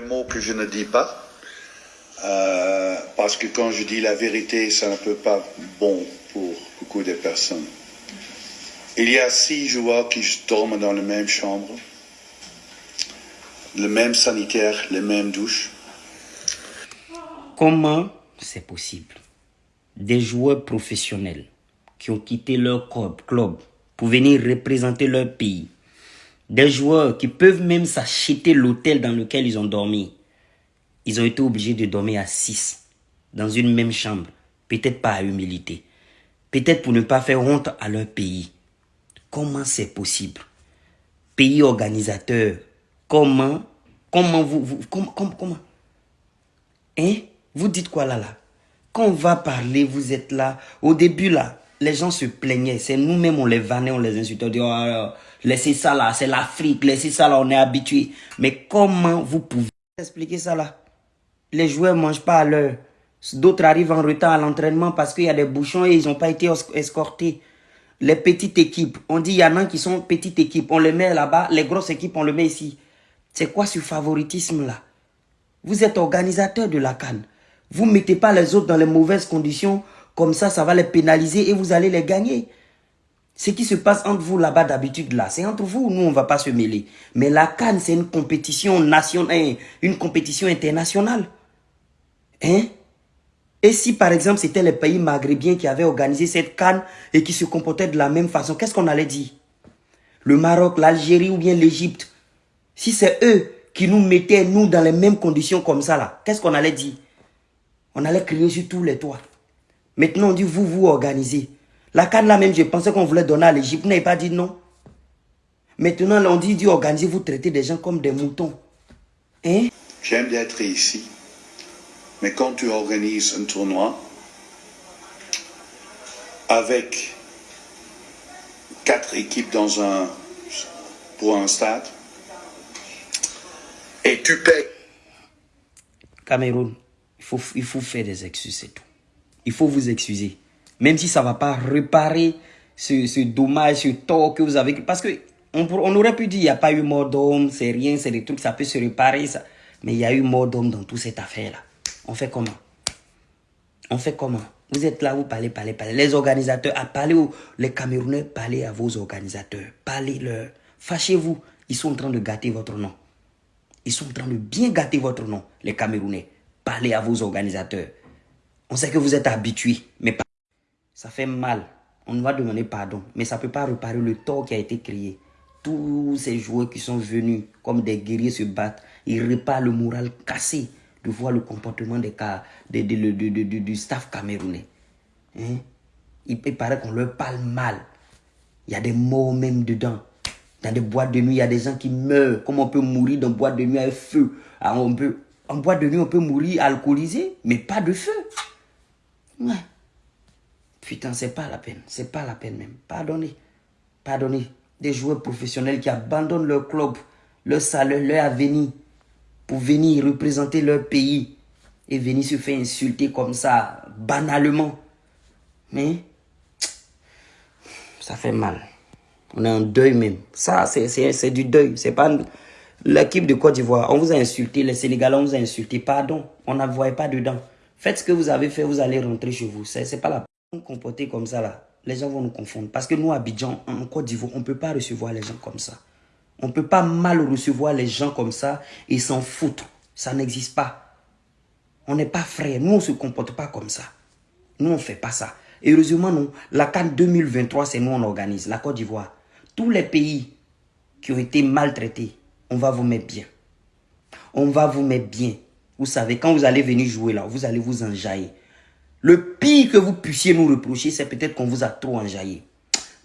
Un mot que je ne dis pas, euh, parce que quand je dis la vérité, ça ne peut pas bon pour beaucoup de personnes. Il y a six joueurs qui dorment dans la même chambre, le même sanitaire, les mêmes douches. Comment c'est possible? Des joueurs professionnels qui ont quitté leur club pour venir représenter leur pays. Des joueurs qui peuvent même s'acheter l'hôtel dans lequel ils ont dormi. Ils ont été obligés de dormir à six, dans une même chambre. Peut-être pas à humilité. Peut-être pour ne pas faire honte à leur pays. Comment c'est possible? Pays organisateur, comment Comment vous... vous comment, comment, comment? Hein? Vous dites quoi là là? Quand on va parler, vous êtes là. Au début là, les gens se plaignaient. C'est nous-mêmes, on les vannait, on les insultait. On dit, oh, laissez ça là, c'est l'Afrique, laissez ça là, on est habitué. Mais comment vous pouvez expliquer ça là? Les joueurs ne mangent pas à l'heure. D'autres arrivent en retard à l'entraînement parce qu'il y a des bouchons et ils n'ont pas été escortés. Les petites équipes, on dit il y en a qui sont petites équipes, on les met là-bas. Les grosses équipes, on les met ici. C'est quoi ce favoritisme-là Vous êtes organisateur de la canne. Vous ne mettez pas les autres dans les mauvaises conditions. Comme ça, ça va les pénaliser et vous allez les gagner. Ce qui se passe entre vous là-bas d'habitude là, c'est entre vous. Nous, on ne va pas se mêler. Mais la canne, c'est une compétition nationale, une compétition internationale. Hein? Et si par exemple, c'était les pays maghrébiens qui avaient organisé cette canne et qui se comportaient de la même façon, qu'est-ce qu'on allait dire? Le Maroc, l'Algérie ou bien l'Égypte? Si c'est eux qui nous mettaient, nous, dans les mêmes conditions comme ça, là, qu'est-ce qu'on allait dire? On allait crier sur tous les toits. Maintenant, on dit, vous, vous organisez. La canne là même, je pensais qu'on voulait donner à l'Égypte. Vous n'avez pas dit non. Maintenant, on dit, dit organiser, vous traitez des gens comme des moutons. Hein? J'aime d'être ici. Mais quand tu organises un tournoi avec quatre équipes dans un, pour un stade, et tu payes. Cameroun, il faut, il faut faire des excuses, c'est tout. Il faut vous excuser. Même si ça ne va pas réparer ce, ce, dommage, ce tort que vous avez. Parce que on, aurait pu dire il n'y a pas eu mort d'homme, c'est rien, c'est des trucs, ça peut se réparer. Mais il y a eu mort d'homme dans toute cette affaire-là. On fait comment? On fait comment? Vous êtes là, vous parlez, parlez, parlez. Les organisateurs, à parler les Camerounais, parlez à vos organisateurs. Parlez-leur. Fâchez-vous. Ils sont en train de gâter votre nom. Ils sont en train de bien gâter votre nom, les Camerounais. Parlez à vos organisateurs. On sait que vous êtes habitués, mais ça fait mal. On va demander pardon, mais ça ne peut pas réparer le tort qui a été créé. Tous ces joueurs qui sont venus comme des guerriers se battre, ils réparent le moral cassé de voir le comportement des cas, du staff camerounais. Hein? Il paraît qu'on leur parle mal. Il y a des mots même dedans. Dans des boîtes de nuit, il y a des gens qui meurent. Comment on peut mourir dans une boîte de nuit avec feu? Ah, on peut, En boîte de nuit, on peut mourir alcoolisé, mais pas de feu. Ouais. Putain, c'est pas la peine. C'est pas la peine même. Pardonnez. Pardonnez. Des joueurs professionnels qui abandonnent leur club, leur salaire, leur avenir pour venir représenter leur pays et venir se faire insulter comme ça, banalement. Mais ça fait mal. On est en deuil même. Ça, c'est du deuil. C'est pas l'équipe de Côte d'Ivoire. On vous a insulté, les Sénégalais, on vous a insulté. Pardon, on ne voyait pas dedans. Faites ce que vous avez fait, vous allez rentrer chez vous. C'est pas la peine comporter comme ça là. Les gens vont nous confondre. Parce que nous, Abidjan, en Côte d'Ivoire, on ne peut pas recevoir les gens comme ça. On ne peut pas mal recevoir les gens comme ça et s'en foutre. Ça n'existe pas. On n'est pas frères. Nous, on ne se comporte pas comme ça. Nous, on ne fait pas ça. Heureusement, non. La CAN 2023, c'est nous, on organise. La Côte d'Ivoire tous les pays qui ont été maltraités, on va vous mettre bien. On va vous mettre bien. Vous savez, quand vous allez venir jouer là, vous allez vous enjailler. Le pire que vous puissiez nous reprocher, c'est peut-être qu'on vous a trop enjaillé.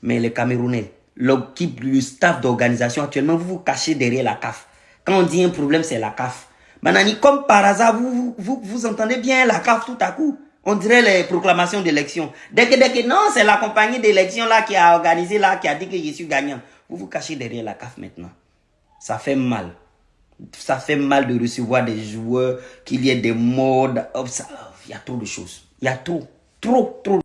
Mais les Camerounais, l'équipe, le staff d'organisation, actuellement, vous vous cachez derrière la CAF. Quand on dit un problème, c'est la CAF. Manani, comme par hasard, vous, vous, vous entendez bien la CAF tout à coup. On dirait les proclamations d'élection. Dès que, dès que, non, c'est la compagnie d'élection là qui a organisé là, qui a dit que je suis gagnant. Vous vous cachez derrière la CAF maintenant. Ça fait mal. Ça fait mal de recevoir des joueurs, qu'il y ait des modes. Il y a trop de choses. Il y a trop, trop, trop.